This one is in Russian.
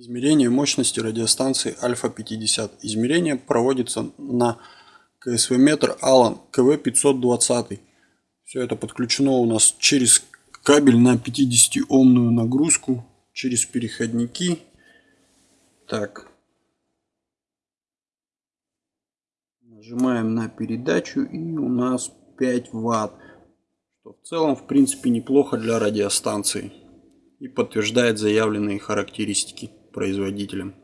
Измерение мощности радиостанции Альфа-50. Измерение проводится на КСВ-метр Алан КВ-520. Все это подключено у нас через кабель на 50-омную нагрузку, через переходники. Так. Нажимаем на передачу и у нас 5 ватт. Что в целом в принципе неплохо для радиостанции и подтверждает заявленные характеристики производителем